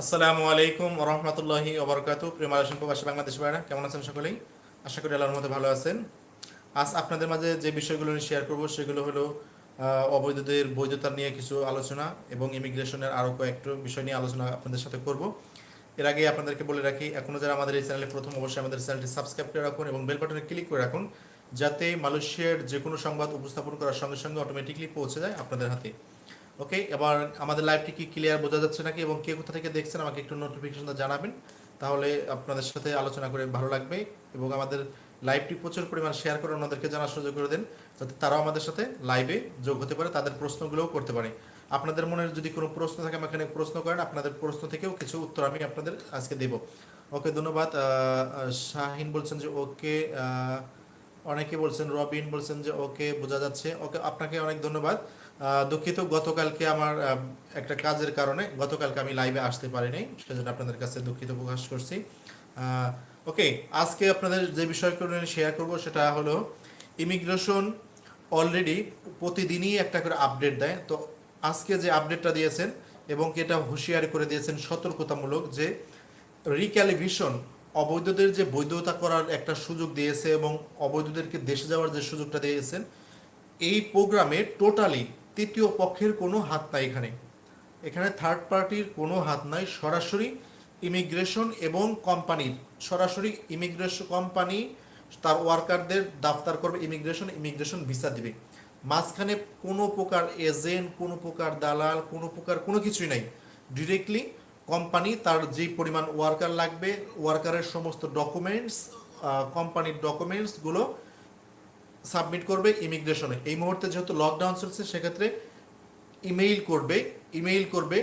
আসসালামু আলাইকুম রহমতুল্লাহি ওবরকাতু। প্রিয় মালয়েশিয়ান প্রবাসী বাংলাদেশ ভাইরা কেমন আছেন সকলেই? আশা করি আল্লাহর মধ্যে ভালো আছেন। আজ আপনাদের মাঝে যে বিষয়গুলো নিয়ে শেয়ার করব, সেগুলো হলো অবৈধদের বৈধতা নিয়ে কিছু আলোচনা এবং ইমিগ্রেশনের আরও কয়েকটু বিষয় নিয়ে আলোচনা আপনাদের সাথে করব। এর আগে আপনাদেরকে বলে রাখি এখনও যারা আমাদের এই চ্যানেলে প্রথম, অবশ্যই আমাদের চ্যানেলটি সাবস্ক্রাইব করে রাখুন এবং বেল বাটনে ক্লিক করে রাখুন, যাতে মালয়েশিয়ার যে কোনো সংবাদ উপস্থাপন করার সঙ্গে সঙ্গে অটোমেটিকলি পৌঁছে যায় আপনাদের হাতে। ওকে এবার আমাদের লাইভটি কি ক্লিয়ার বোঝা যাচ্ছে নাকি এবং কে কোথা থেকে দেখছেন আমাকে একটু নোটিফিকেশনটা জানাবেন। তাহলে আপনাদের সাথে আলোচনা করে ভালো লাগবে এবং আমাদের লাইভটি প্রচুর পরিমাণ শেয়ার করে ওনাদেরকে জানার সুযোগ করে দেন, যাতে তারাও আমাদের সাথে লাইভে যোগ হতে পারে, তাদের প্রশ্নগুলোও করতে পারে। আপনাদের মনের যদি কোনো প্রশ্ন থাকে আমাকে এখানে প্রশ্ন করেন, আপনাদের প্রশ্ন থেকেও কিছু উত্তর আমি আপনাদের আজকে দেব। ওকে ধন্যবাদ। শাহিন বলছেন যে ওকে অনেকে বলছেন, রবিন বলছেন যে ওকে বোঝা যাচ্ছে। ওকে আপনাকে অনেক ধন্যবাদ। দুঃখিত, গতকালকে আমার একটা কাজের কারণে গতকালকে আমি লাইভে আসতে পারিনি, সেজন্য আপনাদের কাছে দুঃখিত প্রকাশ করছি। ওকে আজকে আপনাদের যে বিষয়গুলো শেয়ার করব সেটা হলো ইমিগ্রেশন অলরেডি প্রতিদিনই একটা করে আপডেট দেয়। তো আজকে যে আপডেটটা দিয়েছেন এবং এটা হুঁশিয়ারি করে দিয়েছেন সতর্কতামূলক যে রিক্যালিভিশন অবৈধদের যে বৈধতা করার একটা সুযোগ দিয়েছে এবং অবৈধদেরকে দেশে যাওয়ার যে সুযোগটা দিয়েছেন, এই প্রোগ্রামে টোটালি তৃতীয় পক্ষের কোনো হাত নাই এখানে। এখানে থার্ড পার্টির কোনো হাত নাই, সরাসরি ইমিগ্রেশন এবং কোম্পানির সরাসরি ইমিগ্রেশন কোম্পানি তার ওয়ার্কারদের দাফতার করবে ইমিগ্রেশন ইমিগ্রেশন ভিসা দিবে। মাঝখানে কোনো প্রকার এজেন্ট কোনো প্রকার দালাল, কোনো প্রকার কোনো কিছুই নাই। ডিরেক্টলি কোম্পানি তার যেই পরিমাণ ওয়ার্কার লাগবে ওয়ার্কারের সমস্ত ডকুমেন্টস কোম্পানির ডকুমেন্টসগুলো সাবমিট করবে ইমিগ্রেশনে। এই মুহূর্তে যেহেতু লকডাউন চলছে, সেক্ষেত্রে ইমেইল করবে ইমেইল করবে।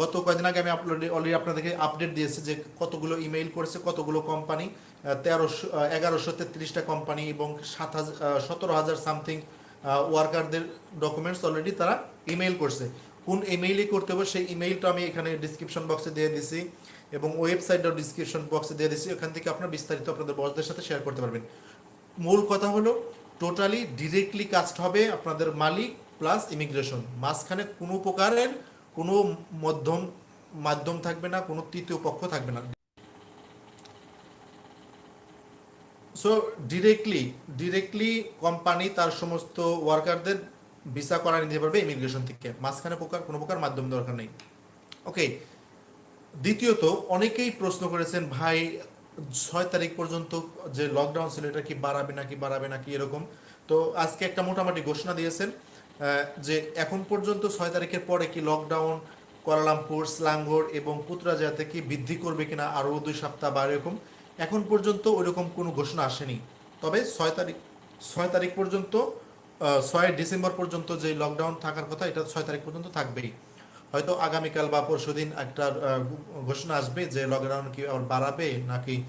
গত কয়েকদিন আগে আমি আপলোড অলরেডি আপনাদেরকে আপডেট দিয়েছি যে কতগুলো ইমেইল করেছে, কতগুলো কোম্পানি তেরোশো এগারোশো তেত্রিশটা কোম্পানি এবং সাত হাজার সতেরো হাজার সামথিং ওয়ার্কারদের ডকুমেন্টস অলরেডি তারা ইমেইল করছে। কোন ইমেইলে করতে হবে সেই ইমেইলটা আমি এখানে ডিসক্রিপশন বক্সে দিয়ে দিছি এবং ওয়েবসাইটটাও ডিসক্রিপশন বক্সে দিয়ে দিছি। ওখান থেকে আপনারা বিস্তারিত আপনাদের বসদের সাথে শেয়ার করতে পারবেন। মূল কথা হলো টোটালি ডিরেক্টলি কাস্ট হবে আপনাদের মালিক প্লাস ইমিগ্রেশন মাঝখানে কোনো প্রকারের কোনো মধ্যম, মাধ্যম থাকবে না, কোনো তৃতীয় পক্ষ থাকবে না। সো ডিরেক্টলি ডিরেক্টলি কোম্পানি তার সমস্ত ওয়ার্কারদের ভিসা করা নিতে পারবে ইমিগ্রেশন থেকে। মাঝখানে প্রকার, কোনো প্রকার মাধ্যম দরকার নেই। ওকে দ্বিতীয়ত, অনেকেই প্রশ্ন করেছেন, ভাই ছয় তারিখ পর্যন্ত যে লকডাউন ছিল, এটা কি বাড়াবে নাকি বাড়াবে নাকি এরকম। তো আজকে একটা মোটামুটি ঘোষণা দিয়েছেন যে এখন পর্যন্ত ছয় তারিখের পরে কি লকডাউন কোয়ালালামপুর স্লাঙ্গোর এবং পুত্রাজাতে কি বৃদ্ধি করবে কিনা আরও দুই সপ্তাহ বা এরকম, এখন পর্যন্ত ওইরকম কোনো ঘোষণা আসেনি। তবে ছয় তারিখ ছয় তারিখ পর্যন্ত ছয় ডিসেম্বর পর্যন্ত যে লকডাউন থাকার কথা, এটা ছয় তারিখ পর্যন্ত থাকবেই। হয়তো আগামীকাল বা পরশুদিন একটা ঘোষণা আসবে যে লকডাউন কি আবার বাড়াবে নাকি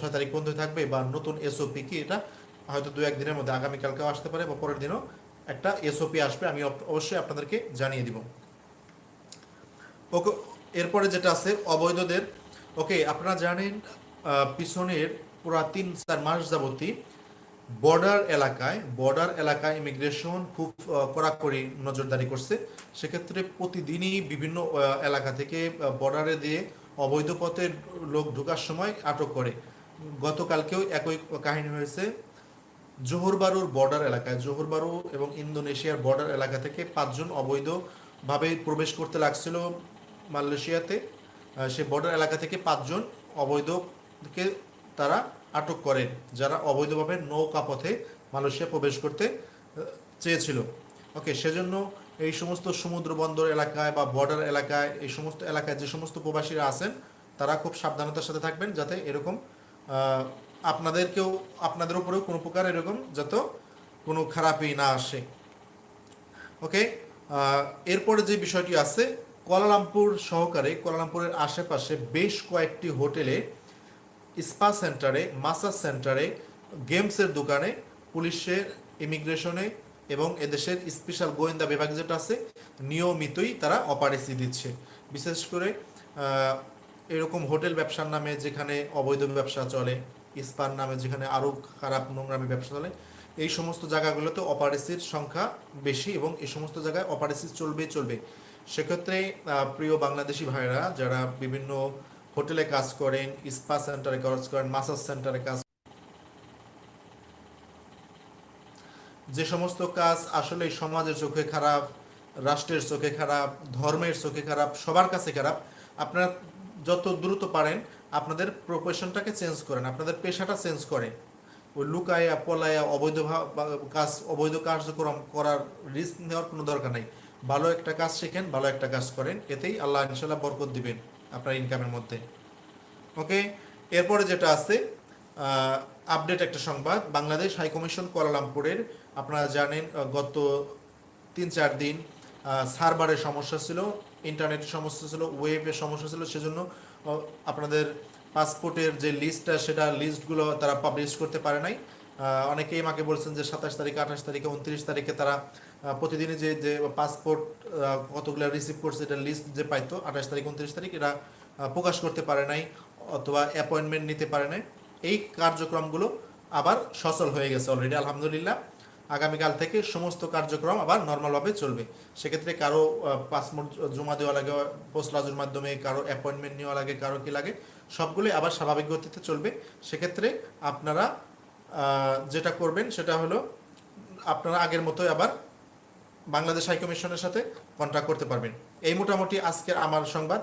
ছয় তারিখ বন্ধ থাকবে বা নতুন এসওপি কি এটা হয়তো দু একদিনের মধ্যে আগামীকালকেও আসতে পারে বা পরের দিনও একটা এসওপি আসবে, আমি অব- অবশ্যই আপনাদেরকে জানিয়ে দিব। ওকে, এরপরে যেটা আছে, অবৈধদের। ওকে, আপনারা জানেন পিছনের পুরা তিন চার মাস যাবতী বর্ডার এলাকায় বর্ডার এলাকায় ইমিগ্রেশন খুব কড়াকড়ি নজরদারি করছে। সেক্ষেত্রে প্রতিদিনই বিভিন্ন এলাকা থেকে বর্ডারে দিয়ে অবৈধ পথে লোক ঢোকার সময় আটক করে। গতকালকেও একই কাহিনী হয়েছে। জোহরবারুর বর্ডার এলাকায় জোহরবারু এবং ইন্দোনেশিয়ার বর্ডার এলাকা থেকে পাঁচজন অবৈধভাবে প্রবেশ করতে লাগছিল মালয়েশিয়াতে। সে বর্ডার এলাকা থেকে পাঁচজন অবৈধকে তারা আটক করেন, যারা অবৈধভাবে নৌকা পথে মালয়েশিয়া প্রবেশ করতে চেয়েছিল। ওকে, সেজন্য এই সমস্ত সমুদ্র বন্দর এলাকায় বা বর্ডার এলাকায়, এই সমস্ত এলাকায় যে সমস্ত প্রবাসীরা আছেন, তারা খুব সাবধানতার সাথে থাকবেন যাতে এরকম আপনাদেরকেও, আপনাদের উপরেও কোনো প্রকার এরকম যাতে কোনো খারাপই না আসে। ওকে এরপরে যে বিষয়টি আছে, কোয়ালালামপুর সহকারে, কোয়ালালামপুরের আশেপাশে বেশ কয়েকটি হোটেলে স্পা সেন্টারে, মাসাজ সেন্টারে, গেমসের দোকানে, পুলিশের ইমিগ্রেশনে এবং এদেশের স্পেশাল গোয়েন্দা বিভাগ যেটা আছে, নিয়মিতই তারা অপারেসি দিচ্ছে। বিশেষ করে এরকম হোটেল ব্যবসার নামে যেখানে অবৈধ ব্যবসা চলে, স্পার নামে যেখানে আরও খারাপ নোংরামি ব্যবসা চলে, এই সমস্ত জায়গাগুলোতে অপারেসির সংখ্যা বেশি এবং এই সমস্ত জায়গায় অপারেসি চলবে চলবে। সেক্ষেত্রে প্রিয় বাংলাদেশি ভাইরা যারা বিভিন্ন হোটেলে কাজ করেন, স্পা সেন্টারে কাজ করেন, মাসাজ সেন্টারে কাজ যে সমস্ত কাজ আসলে সমাজের চোখে খারাপ, রাষ্ট্রের চোখে খারাপ, ধর্মের চোখে খারাপ, সবার কাছে খারাপ। আপনারা যত দ্রুত পারেন, আপনাদের প্রফেশনটাকে চেঞ্জ করেন, আপনাদের পেশাটা চেঞ্জ করেন। ওই লুকায়া, পলায়া, অবৈধ কাজ, অবৈধ কার্যক্রম করার রিস্ক নেওয়ার কোনো দরকার নাই। ভালো একটা কাজ শেখেন, ভালো একটা কাজ করেন, এতেই আল্লাহ ইনশাল্লাহ বরকত দিবেন। আপনার ইনকামের মধ্যে। ওকে এরপরে যেটা আছে আপডেট একটা সংবাদ। বাংলাদেশ হাই কমিশন কুয়ালালামপুরের, আপনারা জানেন গত তিন চার দিন সার্ভারের সমস্যা ছিল, ইন্টারনেটের সমস্যা ছিল ওয়েবের সমস্যা ছিল, সেজন্য আপনাদের পাসপোর্টের যে লিস্টটা সেটা লিস্টগুলো তারা পাবলিশ করতে পারে নাই। অনেকেই আমাকে বলছেন যে সাতাশ তারিখে, আঠাশ তারিখে, উনত্রিশ তারিখে তারা আহ, প্রতিদিনই যে যে পাসপোর্ট কতগুলো রিসিভ করছে এটা লিস্ট যে পাইতো আঠাশ তারিখ উনত্রিশ তারিখ আহ, প্রকাশ করতে পারে নাই অথবা অ্যাপয়েন্টমেন্ট নিতে পারে নাই। এই কার্যক্রমগুলো আবার সচল হয়ে গেছে অলরেডি আলহামদুলিল্লাহ। আগামীকাল থেকে সমস্ত কার্যক্রম আবার নর্মালভাবে চলবে। সেক্ষেত্রে কারও পাসপোর্ট জমা দেওয়া লাগে পোস্টলাজের মাধ্যমে কারও অ্যাপয়েন্টমেন্ট নেওয়া লাগে কারও কি লাগে সবগুলোই আবার স্বাভাবিক গতিতে চলবে। সেক্ষেত্রে আপনারা যেটা করবেন সেটা হলো আপনারা আগের মতোই আবার বাংলাদেশ হাইকমিশনের সাথে কন্ট্যাক্ট করতে পারবেন। এই মোটামুটি আজকের আমার সংবাদ।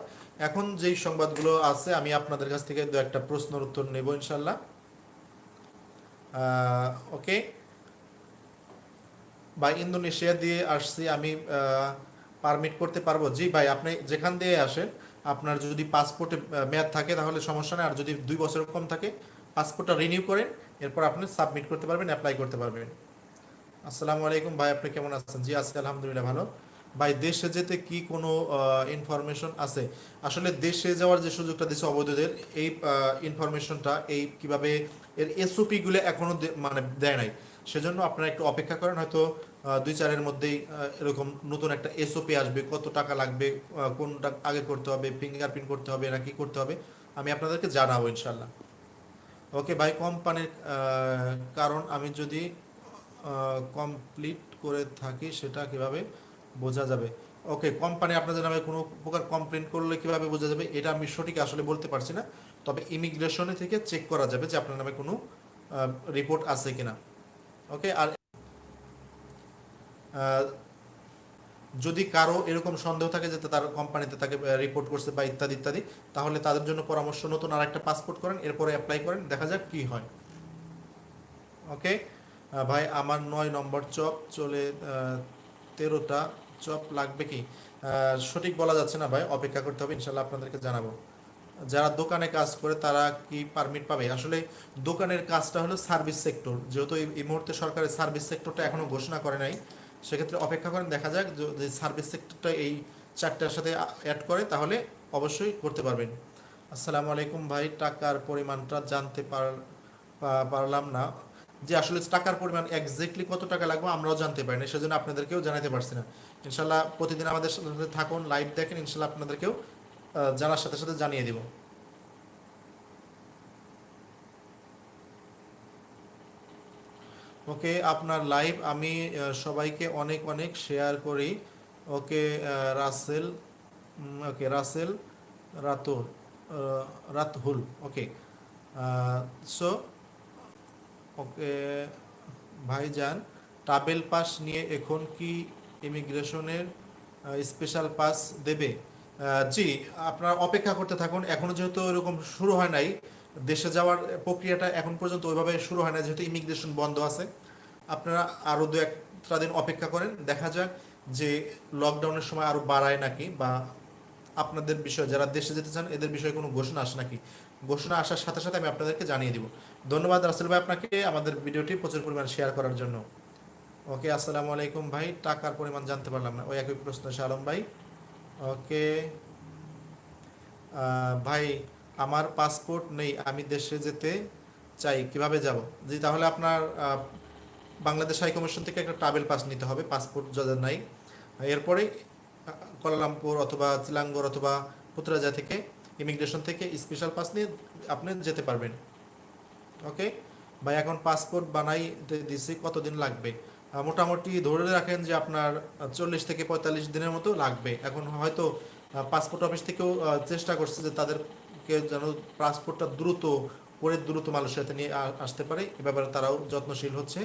এখন যেই সংবাদগুলো আছে, আমি আপনাদের কাছ থেকে দু একটা প্রশ্নের উত্তর নেব ইনশাল্লাহ ওকে ভাই, ইন্দোনেশিয়া দিয়ে আসছি আমি পারমিট করতে পারব? জি ভাই, আপনি যেখান দিয়ে আসেন, আপনার যদি পাসপোর্টে মেয়াদ থাকে তাহলে সমস্যা নেই। আর যদি দুই বছর কম থাকে পাসপোর্টটা রিনিউ করেন, এরপর আপনি সাবমিট করতে পারবেন অ্যাপ্লাই করতে পারবেন। আসসালামু আলাইকুম। ভাই, আপনি কেমন আছেন? জি, আছি আলহামদুলিল্লাহ ভালো। ভাই, দেশে যেতে কি কোনো ইনফরমেশন আছে? আসলে দেশে যাওয়ার যে সুযোগটা দিচ্ছে অবৈধদের, এই ইনফরমেশনটা এই কীভাবে এর এসওপি গুলো এখনও মানে দেয় নাই। সেজন্য আপনারা একটু অপেক্ষা করেন, হয়তো দুই চারের মধ্যেই এরকম নতুন একটা এসওপি আসবে, কত টাকা লাগবে কোনটা আগে করতে হবে ফিঙ্গারপ্রিন্ট করতে হবে, না কি করতে হবে, আমি আপনাদেরকে জানাব ইনশাল্লাহ ওকে ভাই, কোম্পানির কারণ আমি যদি কমপ্লিট করে থাকি, সেটা কীভাবে বোঝা যাবে? ওকে কোম্পানি আপনাদের নামে কোনো প্রকার কমপ্লেন করলে কীভাবে বোঝা যাবে? এটা আমি সঠিক আসলে বলতে পারছি না। তবে ইমিগ্রেশনে থেকে চেক করা যাবে যে আপনার নামে কোনো রিপোর্ট আছে কিনা। ওকে আর যদি কারও এরকম সন্দেহ থাকে যে তার কোম্পানিতে তাকে রিপোর্ট করছে বা ইত্যাদি ইত্যাদি, তাহলে তাদের জন্য পরামর্শ নতুন আর একটা পাসপোর্ট করেন, এরপরে অ্যাপ্লাই করেন, দেখা যাক কি হয়। ওকে ভাই, আমার নয় নম্বর চপ চলে তেরোটা চপ লাগবে কি? সঠিক বলা যাচ্ছে না ভাই, অপেক্ষা করতে হবে ইনশাল্লাহ আপনাদেরকে জানাব। যারা দোকানে কাজ করে, তারা কি পারমিট পাবে? আসলে দোকানের কাজটা হলো সার্ভিস সেক্টর যেহেতু এই- মুহূর্তে সরকারের সার্ভিস সেক্টরটা এখনও ঘোষণা করে নাই, সেক্ষেত্রে অপেক্ষা করেন, দেখা যাক যদি সার্ভিস সেক্টরটা এই চারটার সাথে অ্যাড করে, তাহলে অবশ্যই করতে পারবেন। আসসালামু আলাইকুম ভাই, টাকার পরিমাণটা জানতে পার- পারলাম না। যে আসলে টাকার পরিমাণ এক্স্যাক্টলি কত টাকা লাগবে আমরাও জানতে পারি না সেজন্য আপনাদেরকেও জানাতে পারছি না। ইনশাল্লাহ প্রতিদিন আমাদের সাথে থাকুন লাইভ দেখেন, ইনশাল্লাহ আপনাদেরকেও জানার সাথে সাথে জানিয়ে দিব। ওকে, আপনার লাইভ আমি সবাইকে অনেক অনেক শেয়ার করি। ওকে রাসেল ওকে, রাসেল রাতুর রাতহুল ওকে। সো ওকে, ভাইজান, ট্রাভেল পাস নিয়ে এখন কি ইমিগ্রেশনের স্পেশাল পাস দেবে? জি, আপনারা অপেক্ষা করতে থাকুন, এখনও যেহেতু এরকম শুরু হয় নাই, দেশে যাওয়ার প্রক্রিয়াটা এখন পর্যন্ত ওইভাবে শুরু হয় না যেহেতু ইমিগ্রেশন বন্ধ আছে। আপনারা আরও দু, একটা দিন অপেক্ষা করেন, দেখা যাক যে লকডাউনের সময় আরও বাড়ায় নাকি বা আপনাদের বিষয়ে, যারা দেশে যেতে চান, এদের বিষয়ে কোনো ঘোষণা আসে নাকি? ঘোষণা আসার সাথে সাথে আমি আপনাদেরকে জানিয়ে দিব। ধন্যবাদ রাসেল ভাই আপনাকে আমাদের ভিডিওটি প্রচুর পরিমাণ শেয়ার করার জন্য। ওকে আসসালামু আলাইকুম ভাই। টাকার পরিমাণ জানতে পারলাম না। ওই একই প্রশ্ন আলম ভাই। ওকে ভাই, আমার পাসপোর্ট নেই, আমি দেশে যেতে চাই, কীভাবে যাব? জি, তাহলে আপনার বাংলাদেশ হাই কমিশন থেকে একটা ট্রাভেল পাস নিতে হবে পাসপোর্ট যাদের নাই। এরপরে কোয়ালালামপুর অথবা চিলাঙ্গর অথবা পুত্রাজা থেকে ইমিগ্রেশন থেকে স্পেশাল পাস নিয়ে আপনি যেতে পারবেন। ওকে ভাই, এখন পাসপোর্ট বানাই দিছি, কতদিন লাগবে? মোটামুটি ধরে রাখেন যে আপনার চল্লিশ থেকে পঁয়তাল্লিশ দিনের মতো লাগবে। এখন হয়তো পাসপোর্ট অফিস থেকেও চেষ্টা করছে যে তাদেরকে যেন পাসপোর্টটা দ্রুত করে দ্রুত মানুষের সাথে নিয়ে আসতে পারে। এ ব্যাপারে তারাও যত্নশীল হচ্ছে।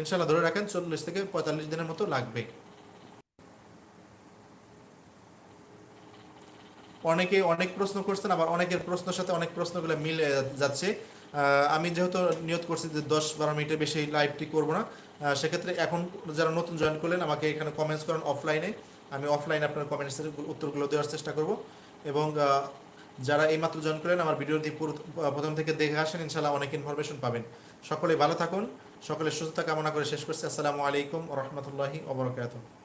ইনশাল্লাহ ধরে রাখেন, চল্লিশ থেকে পঁয়তাল্লিশ দিনের মতো লাগবে। অনেকে অনেক প্রশ্ন করছেন, আবার অনেকের প্রশ্নের সাথে অনেক প্রশ্নগুলো মিলে যাচ্ছে। আমি যেহেতু নিয়ত করছি যে দশ বারো মিনিটের বেশি লাইভটি করব না সেক্ষেত্রে এখন যারা নতুন জয়েন করলেন, আমাকে এখানে কমেন্টস করেন অফলাইনে আমি অফলাইনে আপনার কমেন্টসের উত্তরগুলো দেওয়ার চেষ্টা করব। এবং যারা এইমাত্র জয়েন করলেন, আমার ভিডিওটি পুরো প্রথম থেকে দেখে আসেন ইনশাল্লাহ অনেক ইনফরমেশন পাবেন। সকলে ভালো থাকুন, সকলে সুস্থতা কামনা করে শেষ করছি। আসসালামু আলাইকুম রহমতুল্লাহি ওবরাকাতুহ